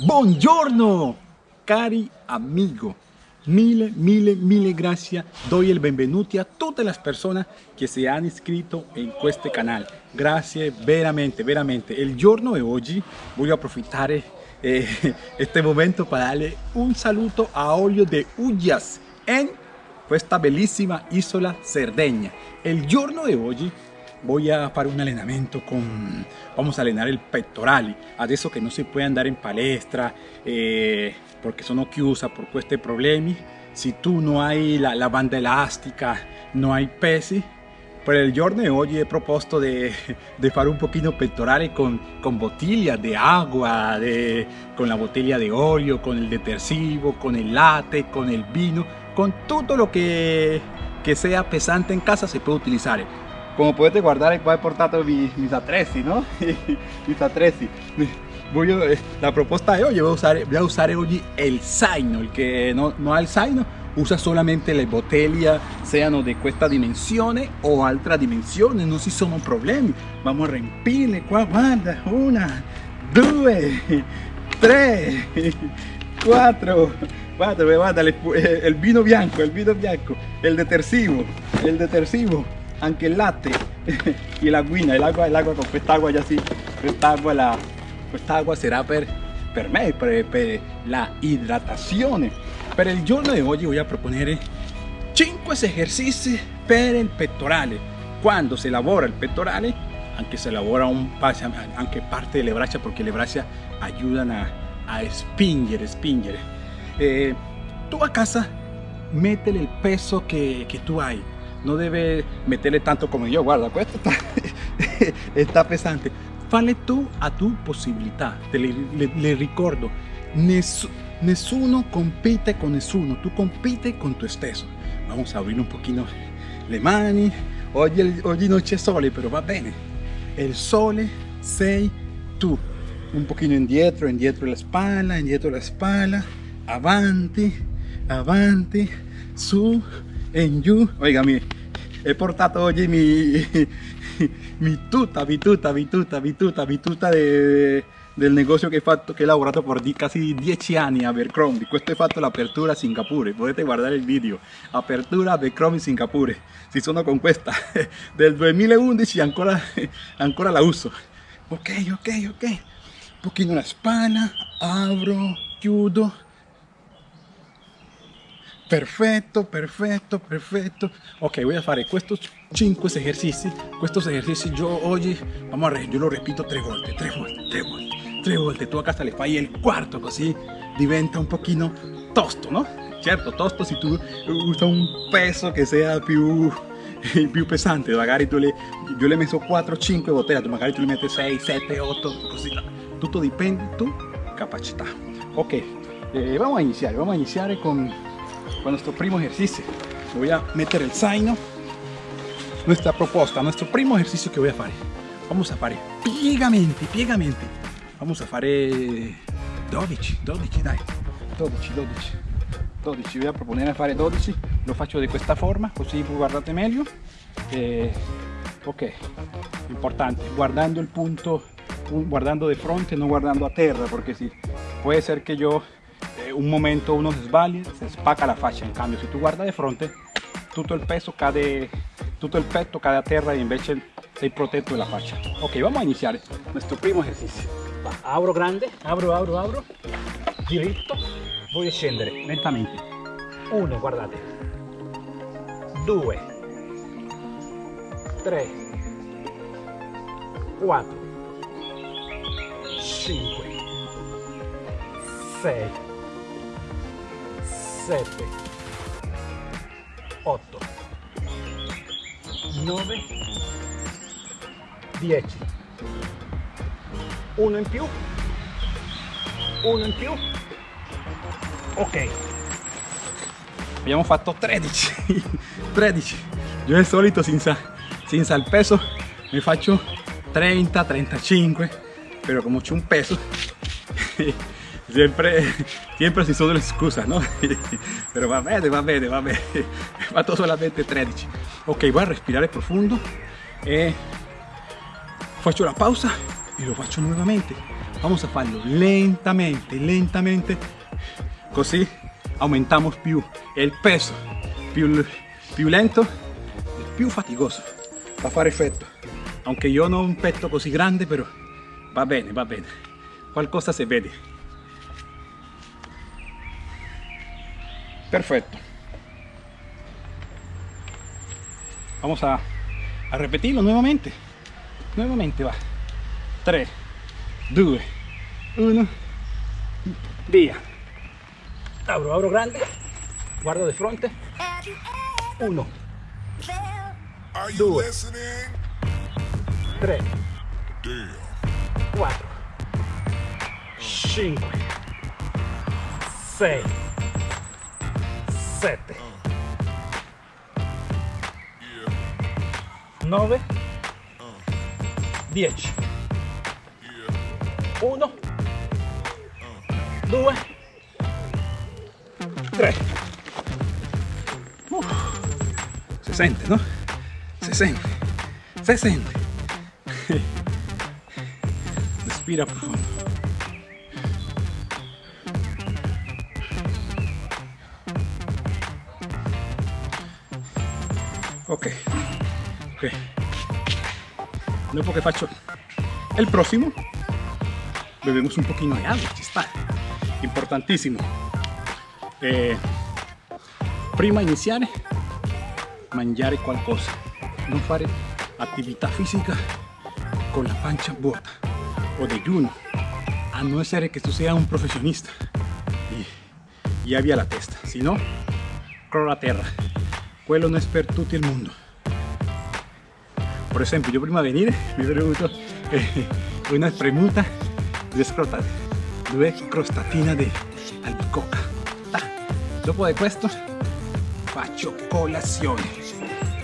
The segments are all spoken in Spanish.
Buongiorno, cari amigo. Mille, mille, mille gracias. Doy el benvenuti a tutte le persone che si hanno iscritto in questo canale. Grazie veramente, veramente. Il giorno di oggi voglio approfittare eh, este momento para darle un saluto a Olio de Ullas en questa bellissima isola Cerdeña. El giorno de oggi voy a fare un allenamento con vamos a allenare il pettorali adesso che non si può andare in palestra eh, perché sono chiusa por questi problemi se tu non hai la, la banda elastica non hai pesi per il giorno di oggi he proposto di, fare un pochino pettorale con, con bottiglia di acqua, de, con la bottiglia di olio, con il detersivo, con il latte, con il vino, con tutto lo che, che sia pesante in casa si può utilizzare como puedes guardar qua he portato mis, mis attrezzi no mis attrezzi voy a, eh, la propuesta de hoy voy a usar voy a usar hoy el zaino el que no, no ha el usa solamente le bottiglie siano di questa dimensione o altra dimensione non si sono problemi vamos a riempirle qua guarda una due tre quattro guarda guarda el vino bianco el vino bianco el detersivo el detersivo anche il latte e la guina, l'acqua, l'acqua con quest'acqua già sì, quest'acqua la, quest'acqua sarà per, per me, per, per la idratazione. Per il giorno di oggi voglio proporre 5 esercizi per il pettorale. Quando si lavora il pettorale, anche se lavora un, anche parte delle braccia, perché le braccia aiutano a, a spingere, spingere. Eh, tu a casa métele il peso che, che tu hai no debe meterle tanto como yo, guarda, esto está, está pesante. Fale tú a tu posibilidad, te le, le, le ricordo, ness, nessuno compite con nessuno, tú compite con tu stesso. Vamos a abrir un poquito le mani, oggi, oggi non c'è sole, pero va bene. El sole sei tu. Un poquito indietro, indietro la espalda, indietro la espalda, avanti, avanti, su, en you. Oiga, mi, he portato oggi mi, mi tuta, mi tuta, mi tuta, mi tuta, mi tuta de, del negozio che, fatto, che ho lavorato per di, quasi 10 anni a Abercrombie. Questo è fatto l'apertura a Singapore, potete guardare il video. Apertura Abercrombie Singapore. Si sono con questa del 2011 ancora, ancora la uso. Ok, ok, ok. Un pochino la spalla, apro, chiudo Perfetto, perfetto, perfetto. Ok, voy a fare questi 5 esercizi. Questi esercizi yo oggi, vamos a yo lo repito tre volte, tre volte, tre volte, tre volte. Tu a casa le fai il quarto così diventa un pochino tosto, no? Certo, tosto se tu usa un peso che sia più più pesante magari tu le io le messo 4-5 bottiglie tu magari tu le metti 6 7 8 così tutto dipende tu capacità ok eh, vamos a iniziare vamos a iniziare con nuestro primo ejercicio. Voy a meter el zaino. Nuestra propuesta, nuestro primo ejercicio que voy a hacer. Vamos a hacer piegamente, piegamente. Vamos a hacer 12, 12 dai. 12, 12. 12, voy a proponer a fare 12, lo faccio di questa forma, così guardate meglio. Eh, ok, importante, guardando el punto, guardando de frente, no guardando a terra, porque si puede ser que yo un momento uno se sbaglia, se spacca la faccia, in cambio se tu guarda di fronte tutto il peso cade, tutto il petto cade a terra e invece sei protetto della faccia. Ok, vamos a iniziare nuestro primo ejercicio. Va, abro grande, abro, abro, abro, diritto, voglio scendere lentamente. Uno, guardate. Due. Tre. Quattro. Cinque. Sei. 7 8 9 10 uno in più. Uno in più. Ok. Abbiamo fatto 13 13 io al solito senza, senza il peso mi faccio 30 35 però come c'è un peso siempre, siempre si sono le scuse, ¿no? Pero va bene, va bene, va bene. Fatto solamente 13. Ok, voy a respirare profondo e faccio la pausa e lo faccio nuovamente. vamos a farlo lentamente, lentamente, così aumentiamo più il peso, più, più lento, più faticoso, va a fare effetto. Aunque io non ho un petto così grande, però va bene, va bene, qualcosa si vede. Perfecto. Vamos a, a repetirlo nuevamente. Nuevamente va. 3, 2, 1, via. Abro, abro grande, guardo de frente. 1, 2, 3, 4, 5, 6, 7, 9, 10. 1, 2, 3. Uf, se sente, no? Se sente, se sente. Respira profundo. Dopo che faccio il prossimo, bebemos un pochino di agua, ci sta. Importantissimo. Eh, prima iniziare, mangiare qualcosa. Non fare attività fisica con la pancia vuota o digiuno, a no ser que tú seas un profesionista y, y abbia la testa, si no, crolla a terra. Quello non è per tutto il mondo. Por esempio, yo prima di venire mi avrei avuto eh, una spremuta di scrotate, due crostatina di albicocca. Dopo di questo faccio colazione,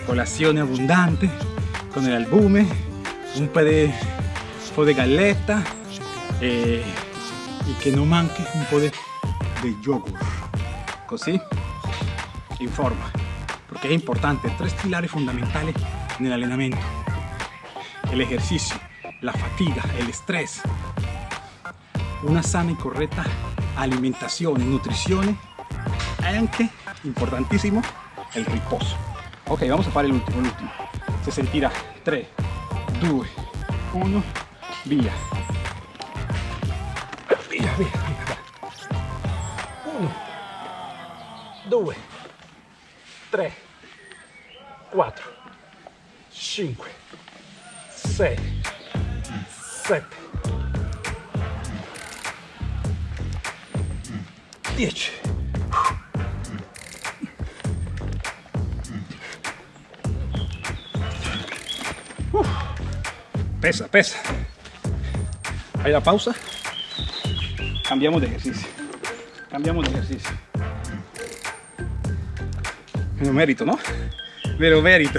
colazione abbondante con el albume, un po' di, un di galletta e, e che non manchi un po' di, di yogurt, così in forma, perché è importante, tres pilares fundamentali nell'allenamento, el ejercicio, la fatiga, el estrés, una sana y correcta alimentazione, nutrizione e anche, importantissimo, il riposo. Ok, vamos a fare l'ultimo, l'ultimo. Se sentirà 3, 2, 1, via. Via, via, via. 1, 2, 3, 4, 5, 6, 7, 10. Uf. Pesa, pesa. Ahí la pausa. Cambiamos de ejercicio. Cambiamos de ejercicio. Pero mérito, ¿no? Pero mérito.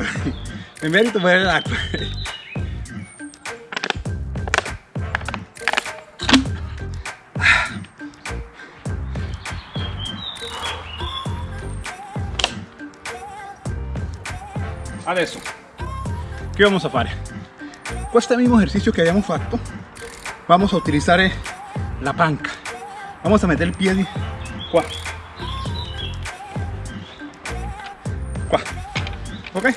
El mérito por el Adesso, che vamos a fare? Questo mismo ejercicio que habíamos fatto, vamos a utilizar la panca. Vamos a meter el pie qua. Qua. Ok?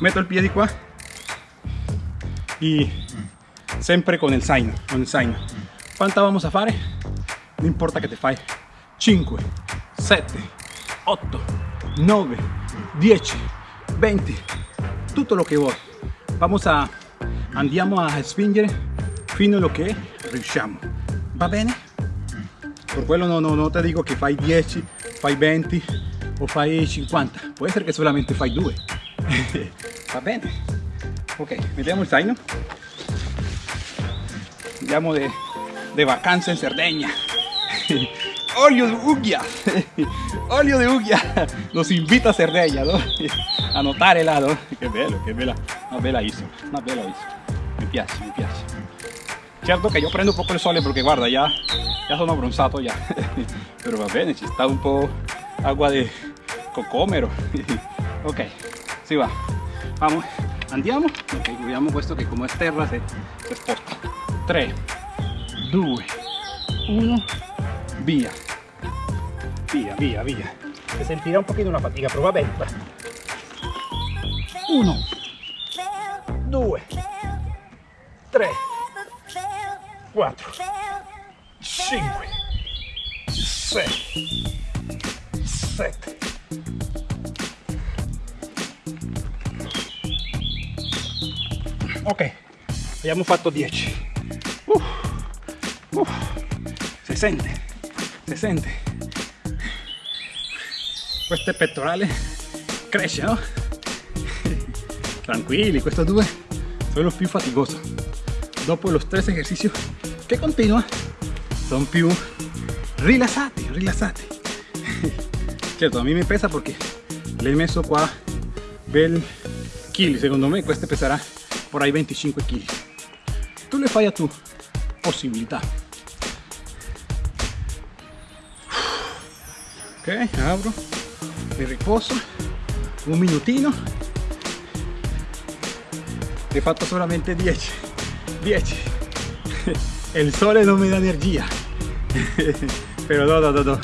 Meto il piede qua y sempre con il zaino, con il zaino. Quanta vamos a fare? Non importa che te fai 5, 7, 8, 9, 10, 20, tutto lo che vuoi. Vamos a, andiamo a spingere fino a lo che riusciamo. Va bene? Per quello no, no, no te dico che fai 10, fai 20 o fai 50. Può essere che solamente fai 2. Va bene? Ok, mettiamo il zaino. Andiamo de, de vacanza in Sardegna. Olio de Ugia. Olio de Ugia. Nos invita a Sardegna, ¿no? A notare là, no? Che bello, che bella, una bella isola, una bella isola. Mi piace, mi piace. Certo che io prendo un po' il sole perché guarda, ya, ya sono abbronzato ya. Però va bene, ci sta un po' agua de cocomero. Ok, si va. Vamos, andiamo ok abbiamo questo che come terra se, se sposta 3 2 1 via via via via. Se sentirà un pochino una fatica però va bene 1 2 3 4 5 6 7 ok abbiamo fatto 10 uh, uh, si sente? Si sente questo pettorale cresce no? tranquilli questo due sono più faticoso dopo los tres ejercicios. Che continua sono più rilassati rilassati certo a me mi pesa perché le he messo qua bel chili secondo me questo peserà por ahí 25 kilos. Tú le falla tu posibilidad. Ok, abro, mi riposo, un minutino. He fatto solamente 10. 10. El sole no me da energía. Pero no, no, no, no.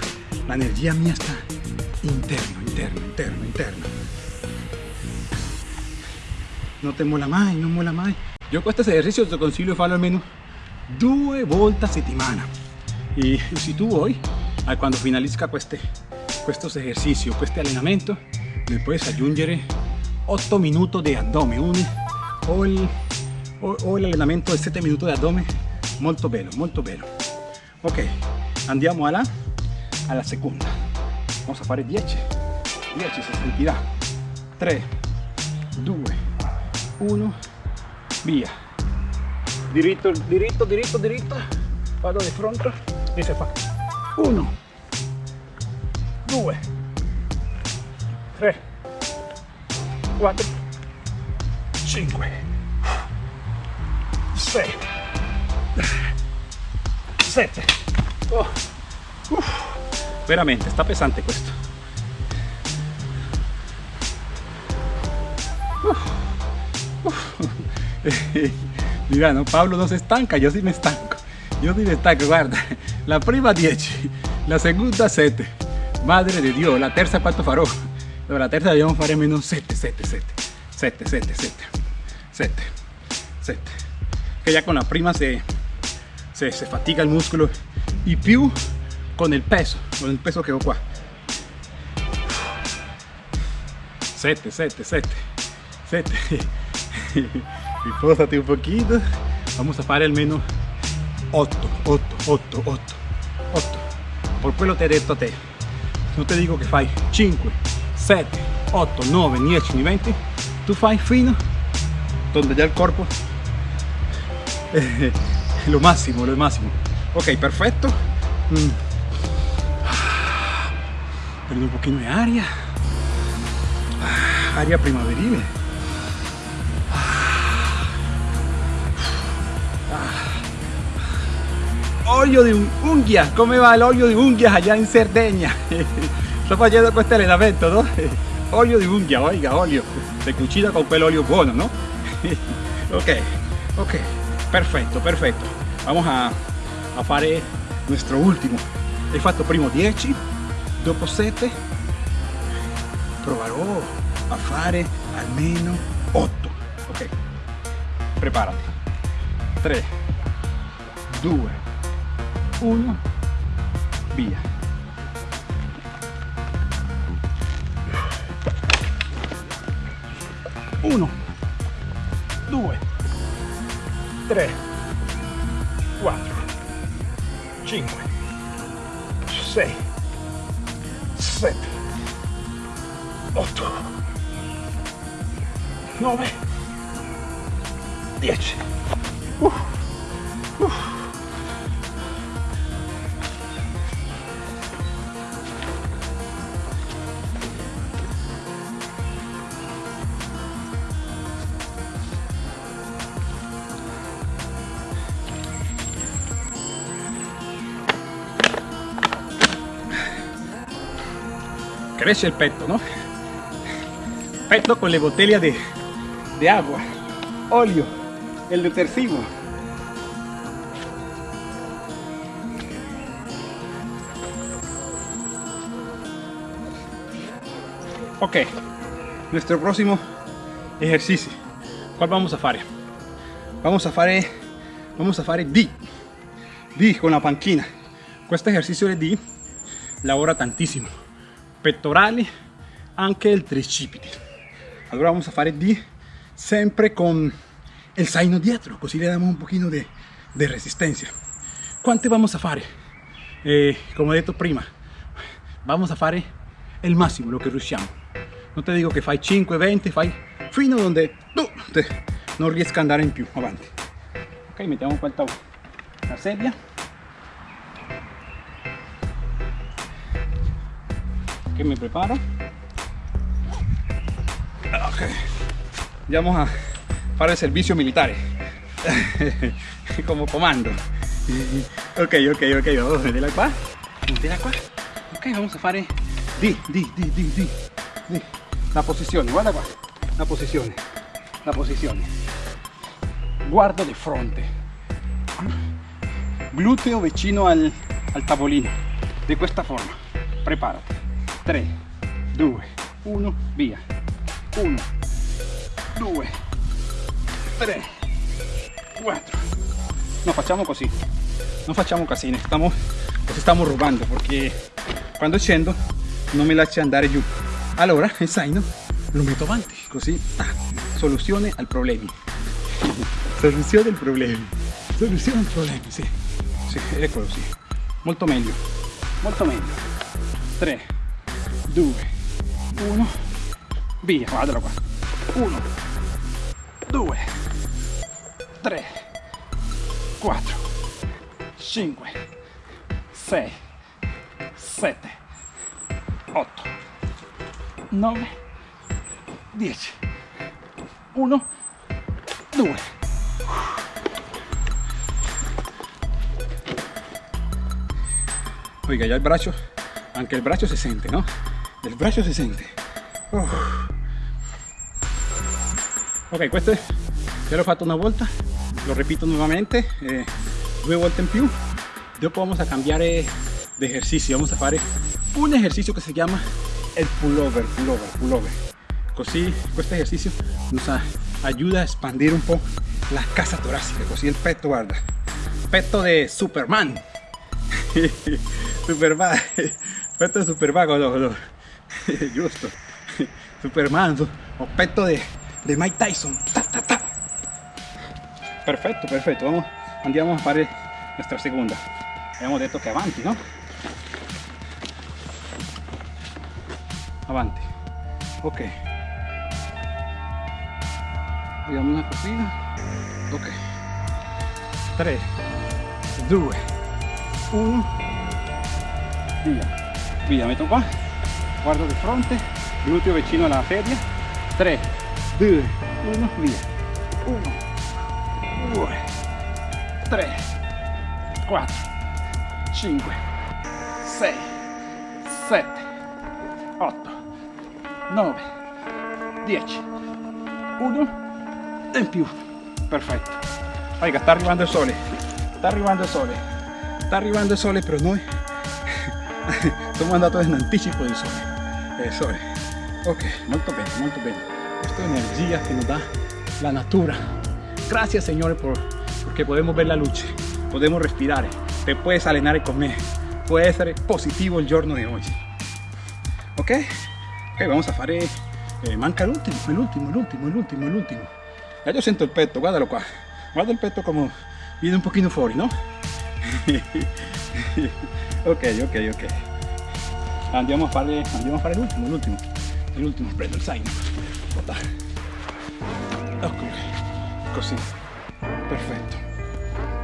La energía mía está interno, interno, interno, interno. non te mola mai, non mola mai. Io questo esercizio ti consiglio di farlo almeno due volte a settimana. E se tu vuoi, quando finalizca queste, questo esercizio, questo allenamento, le puoi aggiungere 8 minuti di addome o, il, o, o l'allenamento di 7 minuti di addome molto bello, molto bello. Ok, andiamo alla, alla seconda. Vamos a fare 10. 10 si sentirà. 3, 2, 1 via diritto diritto diritto diritto vado di fronte e si fa 1 2 3 4 5 6 7 oh. veramente sta pesante questo uh. Mira, no, Pablo no se estanca, yo sí me estanco. Yo sí me estanco, guarda. La prima 10, la segunda 7. Madre de Dios, la terza quanto farò? la terza dobbiamo fare meno 7, 7, 7. 7, 7, 7. 7, 7. Que ya con la prima se, se, se fatica el músculo y più con el peso, con el peso que ho qua. 7, 7, 7. 7. Ripósate un poquito. Vamos a fare almeno 8, 8, 8, 8, 8. Por quello te he detto te. Non te dico che fai 5, 7, 8, 9, 10, 20. Tu fai fino donde ya el corpo eh, lo máximo, lo máximo. Ok, perfecto. Mm. Prendo un pochino de aria. Aria primaverile. Olio di unghia come va l'olio di unghia allá in Sardegna sto facendo questo allenamento no? olio di unghia oiga olio se cucina con quell'olio buono no? ok ok perfetto perfetto vamos a, a fare nuestro ultimo he fatto primo 10 dopo 7 proverò a fare almeno 8 ok preparati 3 2 1 via uno due tre quattro cinque sei sette otto nove dieci uh. Crece el peto, ¿no? Peto con la botella de, de agua, óleo, el detersivo. Ok, nuestro próximo ejercicio. ¿Cuál vamos a hacer? Vamos a hacer, vamos a hacer D. D con la panchina. Este ejercicio de D lavora tantissimo. Pectorali, anche il tricipiti. Allora vamos a fare D sempre con el zaino dietro, così le damos un pochino de, de resistencia. ¿Cuánto vamos a fare? Eh, como he dicho prima, vamos a fare el máximo, lo que riusciamo. No te digo que fai 5, 20, fai fino donde tu te, non riesca a andare in più, avanti. Ok, mettiamo qua la sedia. Que me preparo. Okay. ya vamos a para el servicio militar. Como comando. Ok ok ok. Vamos ok vamos a fare. Di di di di di, la posizione guarda qua la posizione la posizione guardo di fronte. Glúteo vicino al, al tavolino de esta forma. Prepárate 3 2 1 via 1 2 3 4 no facciamo così non facciamo casini stiamo, così stiamo rubando perché quando scendo non mi lascia andare giù allora il zaino lo metto avanti così ah, soluzione al problema. Soluzione al problema soluzione al problema sì, sì eccolo sì molto meglio molto meglio. 3 2 1 via guardalo qua 1 2 3 4 5 6 7 8 9 10 1 2 Oiga, ya el brazo, aunque el brazo se siente, ¿no? El brazo se siente. Ok questo lo he fatto una volta lo repito nuevamente eh, due volte in più dopo vamos a cambiar de ejercicio. Vamos a hacer un ejercicio que se llama el pullover pullover pullover. Così este ejercicio nos ayuda a expandir un poco la casa torácica. Così el peto guarda. Peto de Superman. Superman peto de Superman justo Superman o peto de, de Mike Tyson. Perfecto perfecto. Vamos andiamo a fare nuestra segunda. Hemos detto que avanti no avanti ok. Vediamo una cosina ok. 3 2 1 via via metto qua guardo di fronte gluteo vicino alla sedia 3 2 1 via. 1 2 3 4 5 6 7 8 9 10 1 e in più. Perfetto. Oiga, sta arrivando il sole. Sta arrivando il sole. Sta arrivando il sole però noi. Estamos andando en anticipo del sole. El sole. Ok, molto bene, molto bene. Esta energía que nos da la natura. Gracias, Señor, por, porque podemos ver la luz, podemos respirar, te puedes alenar y comer. Puede ser positivo el giorno de hoy. Ok, ok, vamos a hacer eh, manca el último, el último, el último, el último, el último. Ya yo siento el peto, guárdalo qua. Guarda el peto como viene un poquito fuori, ¿no? ok, ok, ok. Andiamo a fare, andiamo a fare l'ultimo, l'ultimo. L'ultimo, prendo il zaino. Ok, così. Perfetto.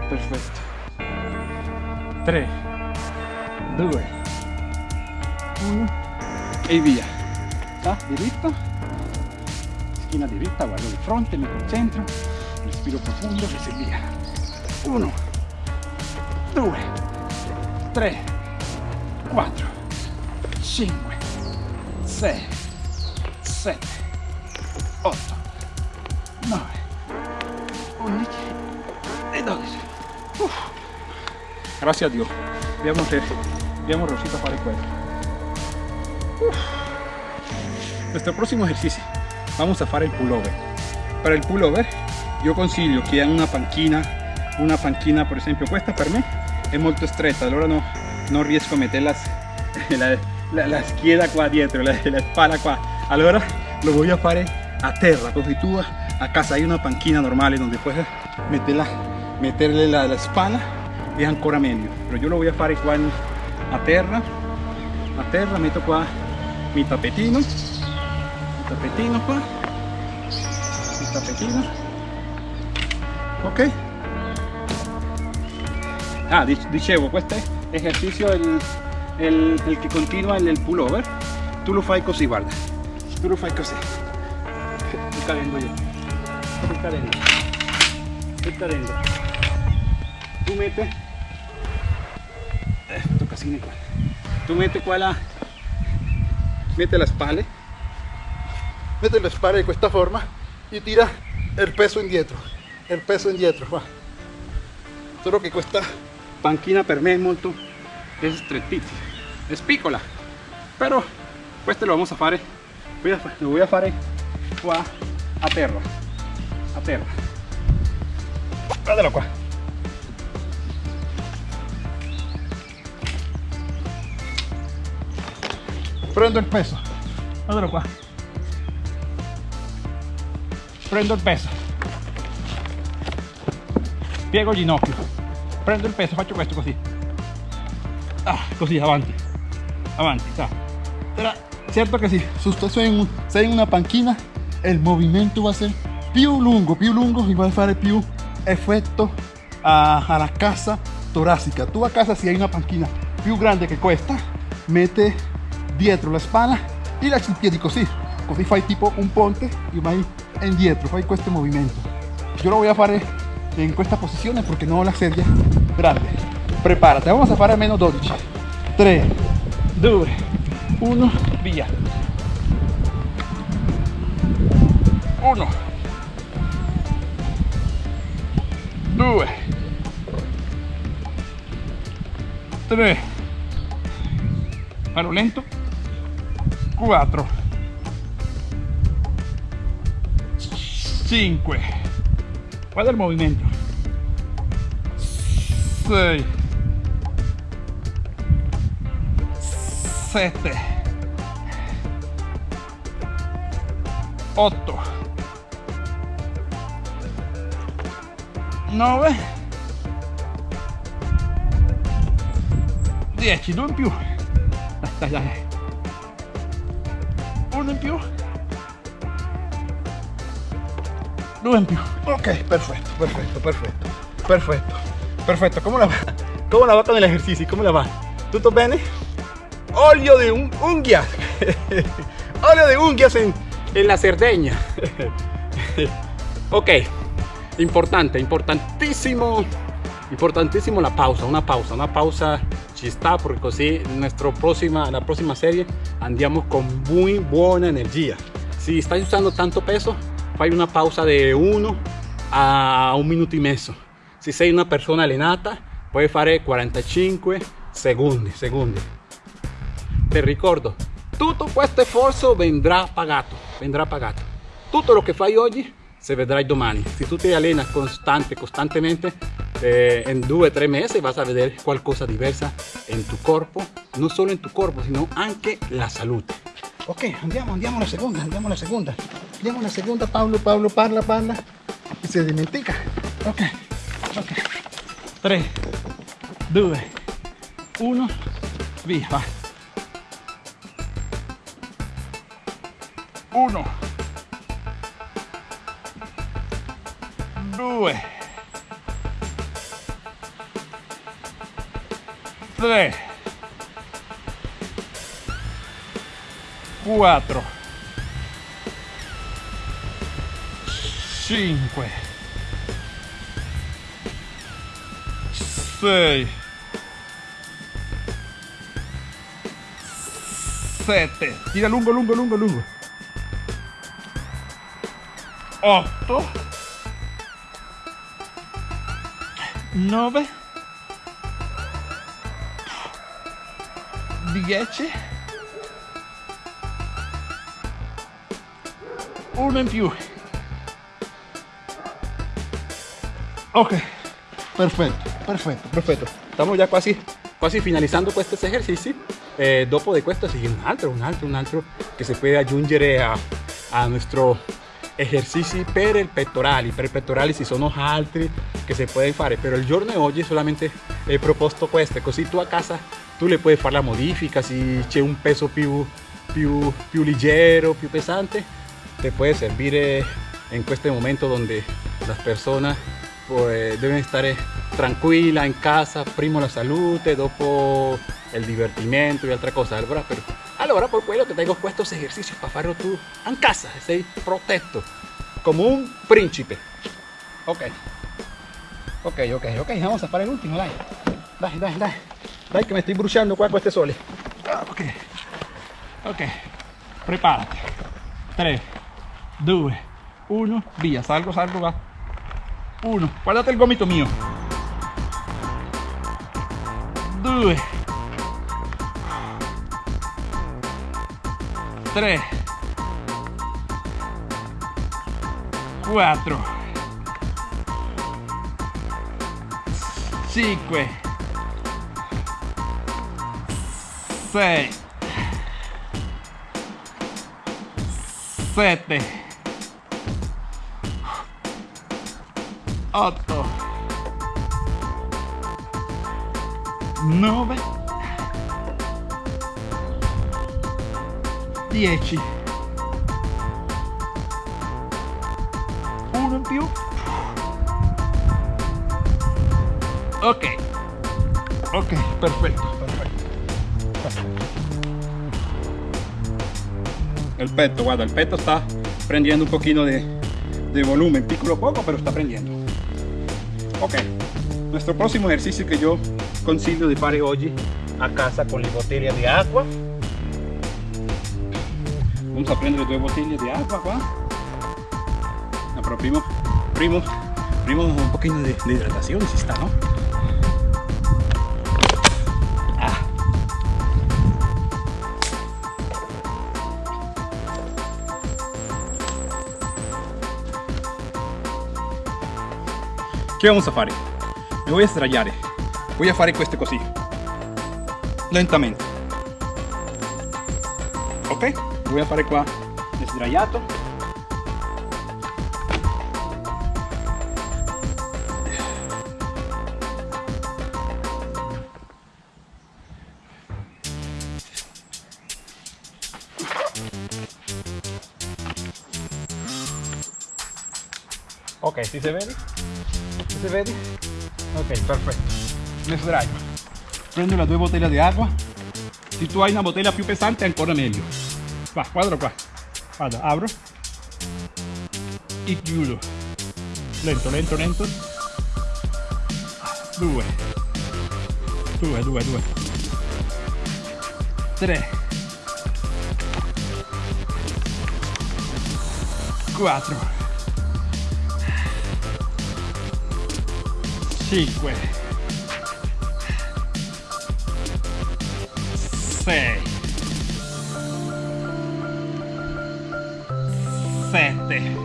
Perfetto. 3, 2, 1 e via. Da, diritto. Schiena diritta, guardo di fronte, mi concentro. Respiro profondo e via. 1, 2, 3, 4, 5, 6, 7, 8, 9, 11 e 12. Uff. Grazie a Dio. Abbiamo, abbiamo riuscito a fare quello. Uff. Nuestro próximo ejercicio. Vamos a fare il pullover. Para il pullover io consiglio che una panchina, una panchina per esempio questa per me è molto stretta, allora no, non riesco a mettere la, la, la, scheda qua dietro, la, la spalla qua. Allora lo voy a fare a terra, così tu a casa hay una panchina normale donde puedes meterla, meterle la, la spalla e ancora meglio. Però io lo voy a fare qua in, a terra, a terra metto qua mi tappetino, mi tappetino qua, mi tappetino ok ah dicevo questo ejercicio el, el, el que continua el, el pullover tu lo fai così guarda tu lo fai così sto cadendo io sto cadendo sto cadendo tu metti eh, tocca qua tu metti qua la mette la spalle mette le spalle di questa forma e tira il peso indietro il peso indietro va. solo che questa panchina per me è molto è è piccola però questo lo vamos a fare. Lo voy a fare. Qua a terra a terra guardalo qua prendo il peso. Guardalo qua prendo il peso. Piego il ginocchio. Prendo il peso faccio questo così ah, così avanti avanti sa. certo che sì in, in una panchina il movimento va a essere più lungo più lungo e va a fare più effetto a, alla cassa torácica. Tu a casa si hai una panchina più grande che questa mette dietro la spalla e lasci i piedi così così fai tipo un ponte e vai indietro fai questo movimento io lo voy a fare en esta posiciones porque no la serie grande. Prepárate vamos a fare menos 12 3 2 1 via 1 2 3 a lo lento. 4 5 Guarda el movimiento. 6 7 8 9 10 2 in più dai dai dai uno in più due in più ok perfetto perfetto perfetto perfetto perfetto come la va come la va con el ejercicio come la va tutto bene olio de un unghia olio de unghia en, en la Cerdeña. Ok importante importantísimo importantísimo la pausa una pausa una pausa ci sta porque così nuestra próxima la próxima serie andiamo con muy buena energía. Si estás usando tanto peso fai una pausa de 1 a un minuto y medio. Si sei una persona allenata puoi fare 45 secondi secondi te ricordo tutto questo sforzo vendrà pagato vendrà pagato tutto lo che fai oggi se vedrai domani. Se tu ti allena constante costantemente eh, en due o tre mesi vas a vedere qualcosa diversa en tu corpo non solo en tu corpo sino anche la salute ok andiamo andiamo alla seconda andiamo alla seconda andiamo alla seconda Paolo Paolo parla parla. E si dimentica. Ok ok. 3 2 1 via va 1 2 3 4 5 6 7 tira lungo lungo lungo lungo 8 9 10 uno in più. Ok. Perfetto perfetto perfetto stiamo già quasi quasi finalizzando questo esercizio eh, dopo di questo sigue un altro un altro un altro che si può aggiungere a, a nostro esercizi per il pettorali per i pettorali ci sono altri che si pueden fare però il giorno di oggi solamente he proposto queste così tu a casa tu le puoi fare la modifica se c'è un peso più più più leggero più pesante te puede servir en este momento donde las personas pues, deben estar tranquilas en casa, primo la salute, dopo el divertimento otra cosa. Allora, allora por quello te tengo estos ejercicios para farlo tú en casa, sei protetto, como un príncipe. Ok, ok, ok, ok, vamos a fare el último, dai, dai, dai, dai, dai que me estoy bruciando qua con este sole. Ah, ok, ok, prepárate, 3, 2, 1, via, salgo, salgo, va. 1, guardate il gomito mio. 2, 3, 4, 5, 6, 7, 8 9 10 uno in più. Ok. Ok perfetto perfetto. El petto guarda el petto sta prendendo un pochino de, de volumen. Piccolo poco pero está prendiendo Ok, nuestro próximo ejercicio que yo consiglio de fare hoy a casa con la botella de agua. Vamos a prendere dos botellas de agua qua. No, primo, primo, un poquito de, hidratación si está, ¿no? Ah. Che vamos a fare? Mi voy a sdraiare. Voy a fare questo così. Lentamente. Ok? Voy a fare qua sdraiato. Ok, si se vede? Si se vede? Ok, perfetto. Me sdraio. Prendo le due bottiglie di acqua. Se tu hai una bottiglia più pesante ancora meglio. Va, guarda qua. Vado, apro. E chiudo. Lento, lento, lento. Due. Due, due, due. Tre. Quattro. 5 7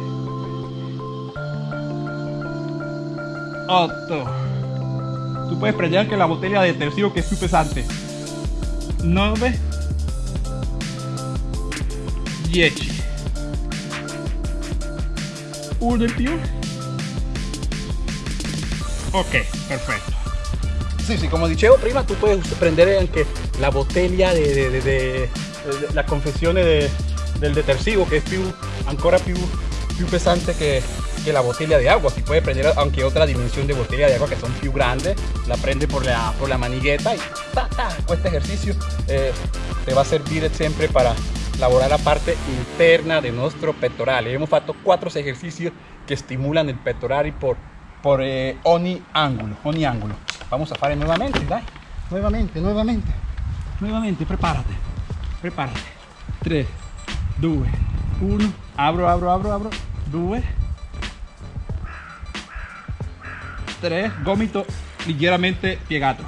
8 tú puedes prender que la botella de tercio que es muy pesante. 9 10 uno in più Ok, perfetto. Sì, sì, come dicevo prima, tu puoi prendere anche la bottiglia de, de, de, la confezione del detersivo che è più, ancora più, più pesante che, que la botella de agua. Si puede prender aunque otra dimensión de botella de agua que son più grandes, la prende por la, por la manigueta y ta, ta, este ejercicio eh, te va a servir siempre para elaborar la parte interna de nuestro pectoral. Hemos hecho cuatro ejercicios que estimulan el pectoral y por por eh, ogni ángulo, ogni ángulo. Vamos a fare nuevamente, dai. Nuevamente, nuevamente. Nuevamente, prepárate. Prepárate. 3, 2, 1, abro, abro, abro, abro, 2, 3, gomito. Leggermente piegato,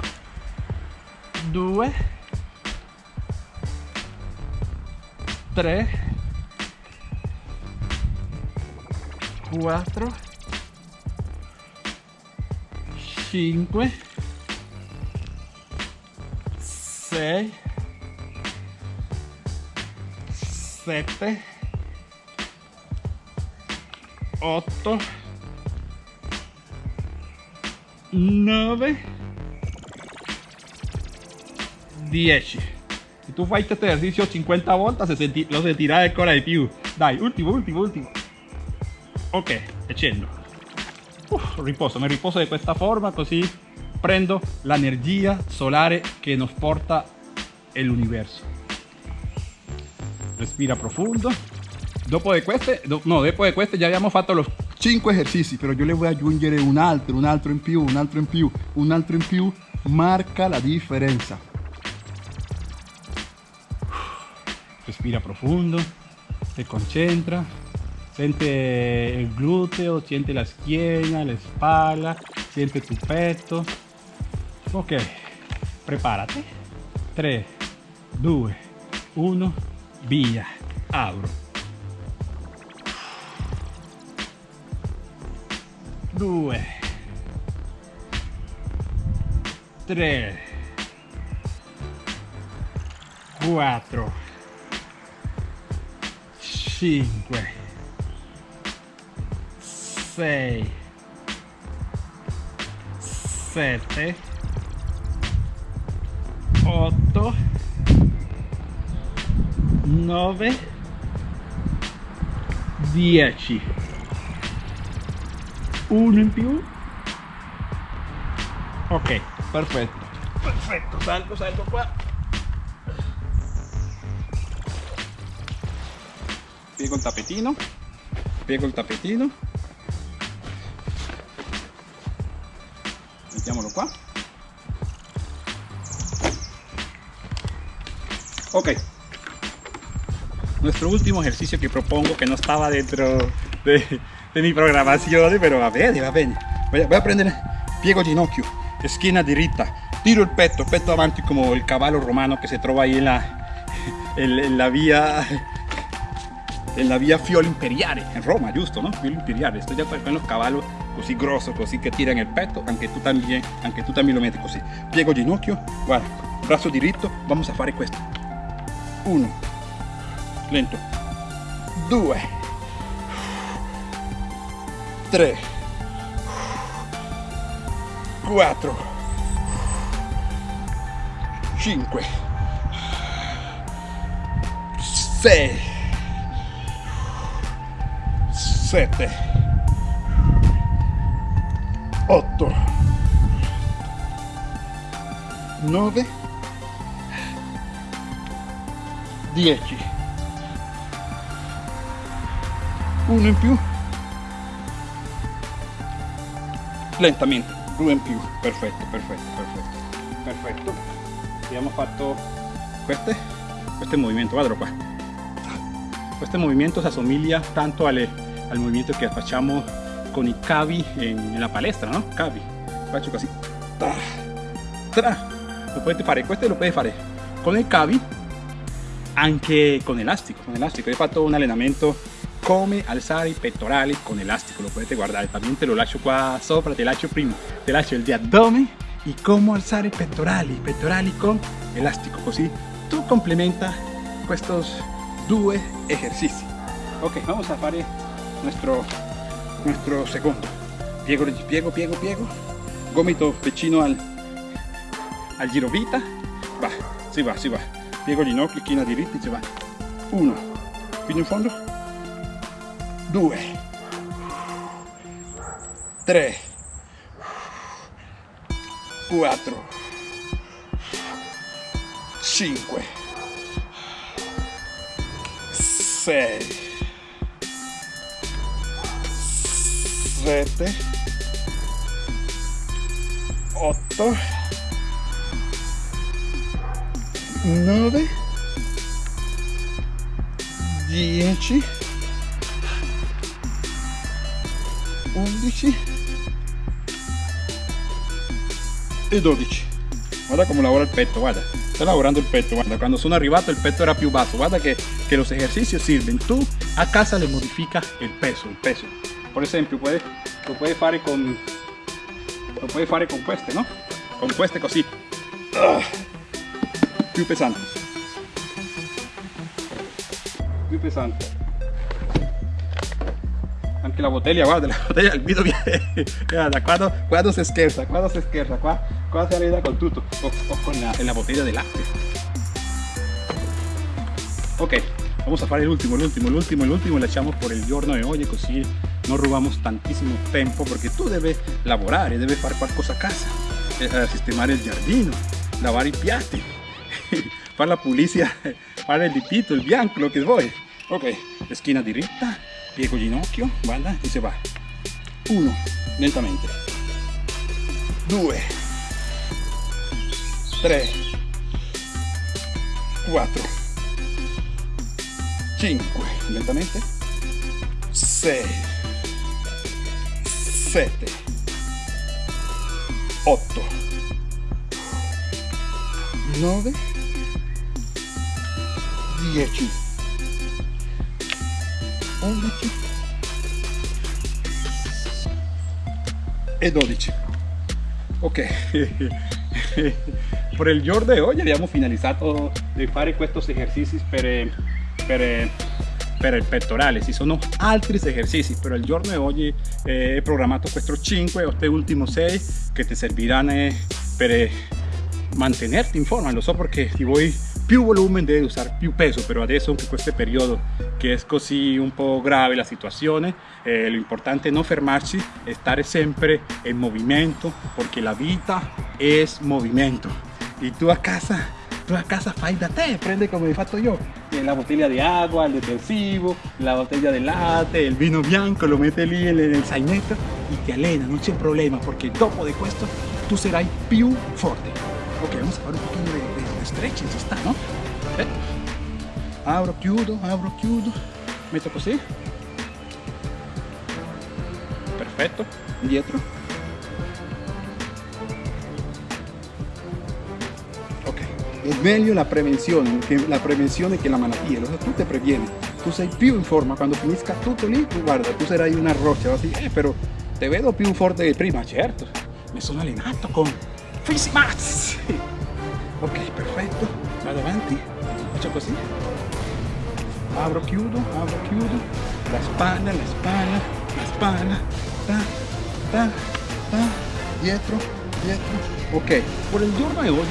2, 3, 4, 5, 6, 7, 8, 9 10 se tu fai questo esercizio 50 volte se senti, lo sentirai ancora di più. Dai ultimo ultimo ultimo. Ok e scendo. Uf, riposo mi riposo di questa forma così prendo l'energia solare che nos porta l'universo. Respira profondo dopo di queste no dopo di queste già abbiamo fatto los 5 esercizi, però io le voy a aggiungere un altro, un altro in più, un altro in più, un altro in più, marca la differenza. Respira profondo, se concentra, siente il gluteo, siente la schiena, la spalla, siente tu petto. Ok, preparati. 3, 2, 1, via, apro. 2 3 4 5 6 7 8 9 10 uno in più ok. Perfetto perfetto salgo salgo qua piego il tappetino piego il tappetino mettiamolo qua ok. Nuestro último ejercicio que propongo que no estaba dentro de de mi programazione, però va bene, va bene. Voy a, prendere, piego ginocchio, esquina diritta, tiro il petto, petto avanti come il cavallo romano che si trova ahí en la, en, en la via en la via Fiolo Imperiale, in Roma, giusto, no? Fiolo Imperiale, sto già con los cavallos così grosso, così che tiran il petto, anche tu también, anche tu también lo metti così. Piego ginocchio, guarda, braccio diritto, vamos a fare questo. Uno, lento, due, 3 4 5 6 7 8 9 10 uno in più lentamente. In più perfetto perfetto perfetto perfetto abbiamo fatto queste este movimiento guardalo qua questo movimiento si assomiglia tanto alle, al movimento che facciamo con i cavi in, la palestra no? cavi faccio così tra, tra. lo potete fare questo lo puoi fare con i cavi anche con elastico con elastico ho fatto un allenamento come alzare i pettorali con elastico, lo potete guardare, también te lo lascio qua sopra, te lascio prima, te lascio il di y cómo alzare i pettorali, pettorali con elastico, così tu complementa estos due ejercicios. Ok, vamos a fare nuestro, nuestro segundo. Piego, piego, piego, piego, gomito vicino al, al girovita, va, si va, si va. Piego ginocchio, china diritta si va. Uno, fino in fondo, 2 3 4 5 6 7 8 9 10 11 e 12 guarda come lavora il petto guarda. Sta lavorando il petto guarda. Quando sono arrivato il petto era più basso. Guarda che los ejercicios sirven. Tu a casa le modifica il peso il peso. Por esempio lo puedes fare con lo puedes fare con queste no con queste così. Ah, più pesante. Più pesante anche la botella, guarda, la botella, il video viene, guarda, quando, quando si scherza, quando si scherza, qua, qua si con tutto, o, o con la, la botella de latte. Ok, vamos a fare l'ultimo, l'ultimo, l'ultimo, l'ultimo, lasciamo por il giorno di oggi così non rubiamo tantissimo tempo perché tu devi lavorare, devi fare qualcosa a casa, eh, sistemare il giardino, lavare i piatti, la pulizia, fare il dipito, il bianco, lo che vuoi. Ok, schiena diritta, piego ginocchio guarda e se va. Uno, lentamente. 2 3 4 5 lentamente. 6 7 8 9 10 11 oradaki Edodici. Ok. per il giorno di oggi abbiamo finalizzato di fare questi esercizi per, per, per il pettorale, ci sono altri esercizi, però il giorno di oggi eh, ho programmato questi 5 o questi ultimi 6 che ti serviranno eh, per mantenerti in forma, lo so perché ti voy più volumen debe usar più peso pero adesso in questo periodo che è così un po' grave la situazione eh, lo importante è non fermarci è stare sempre in movimento perché la vita è movimento. E tu a casa tu a casa fai da te prende come hai fatto io. La bottiglia di acqua il detersivo la bottiglia di latte il vino bianco lo metti lì nel zainetto e ti allena non c'è problema perché dopo di questo tu sarai più forte. Ok vamos a fare un pochino di stretching ci sta, no? Eh. Apro, chiudo, apro, chiudo. Metto così. Perfetto. Indietro. Ok. È meglio la prevenzione, la prevenzione che la malattia. Tu te previeni. Tu sei più in forma. Quando finisca tutto lì, tu guarda, tu sarai una roccia. Così, eh, però te vedo più forte che prima, certo. Mi sono allenato con Fisimax ok faccio così apro chiudo apro chiudo la spalla la spalla la spalla ta, ta, ta, dietro dietro. Ok por el giorno de hoy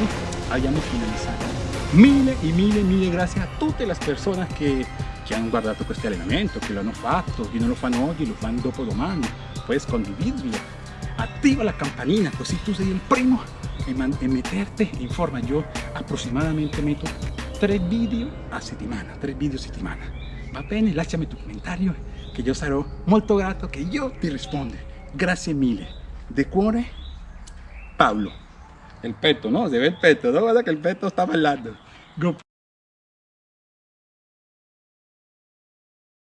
abbiamo finalizzato mille e mille mille grazie a tutte le persone che, che hanno guardato questo allenamento che l'hanno fatto chi non lo fanno oggi lo fanno dopo domani puoi condividerlo attiva la campanina così tu sei il primo e, meterte in forma. Yo aproximadamente meto tres vídeos a settimana, tres vídeos a settimana. Va bene? Lasciami tu comentario che io sarò molto grato che io ti rispondo. Grazie mille. De cuore, Paolo. El petto, ¿no? Se ve el petto, ¿no? Guarda que el petto está bailando. Go.